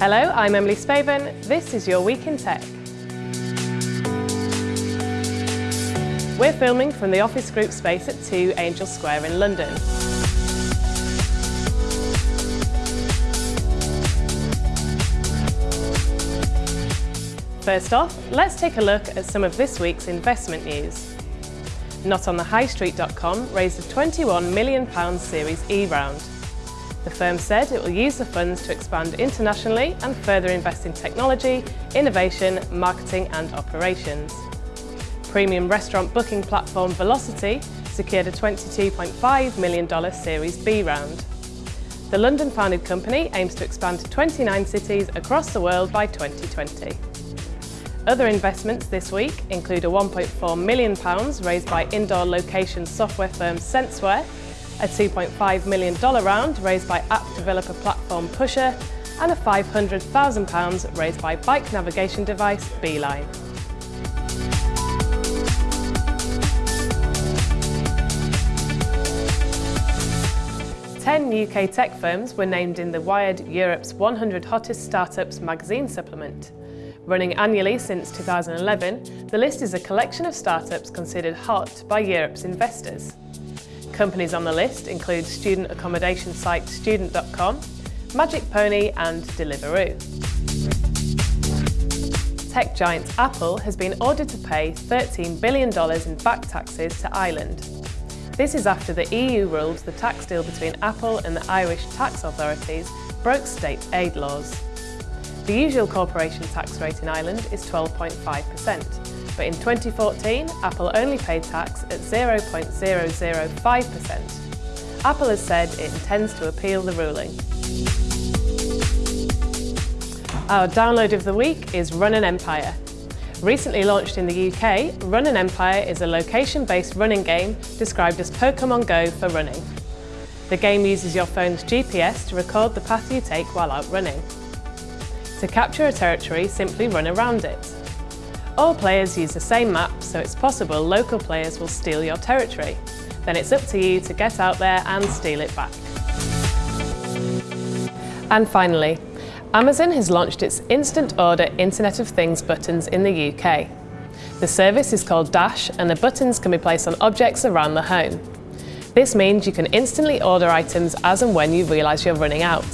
Hello, I'm Emily Spaven. This is your Week in Tech. We're filming from the Office Group space at 2 Angel Square in London. First off, let's take a look at some of this week's investment news. NotOnTheHighStreet.com raised a £21 million Series E round. The firm said it will use the funds to expand internationally and further invest in technology, innovation, marketing and operations. Premium restaurant booking platform Velocity secured a $22.5 million Series B round. The London-founded company aims to expand to 29 cities across the world by 2020. Other investments this week include a £1.4 million raised by indoor location software firm Sensewhere a $2.5 million round raised by app developer platform Pusher, and a £500,000 raised by bike navigation device Beeline. Ten UK tech firms were named in the Wired Europe's 100 Hottest Startups magazine supplement. Running annually since 2011, the list is a collection of startups considered hot by Europe's investors. Companies on the list include student accommodation site Student.com, Magic Pony and Deliveroo. Tech giant Apple has been ordered to pay $13 billion in back taxes to Ireland. This is after the EU ruled the tax deal between Apple and the Irish tax authorities broke state aid laws. The usual corporation tax rate in Ireland is 12.5%, but in 2014 Apple only paid tax at 0.005%. Apple has said it intends to appeal the ruling. Our download of the week is Run an Empire. Recently launched in the UK, Run an Empire is a location-based running game described as Pokemon Go for running. The game uses your phone's GPS to record the path you take while out running. To capture a territory, simply run around it. All players use the same map, so it's possible local players will steal your territory. Then it's up to you to get out there and steal it back. And finally, Amazon has launched its Instant Order Internet of Things buttons in the UK. The service is called Dash and the buttons can be placed on objects around the home. This means you can instantly order items as and when you realise you're running out.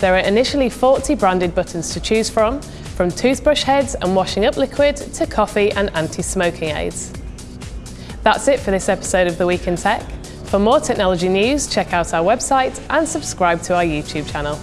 There are initially 40 branded buttons to choose from, from toothbrush heads and washing up liquid to coffee and anti-smoking aids. That's it for this episode of The Week in Tech. For more technology news, check out our website and subscribe to our YouTube channel.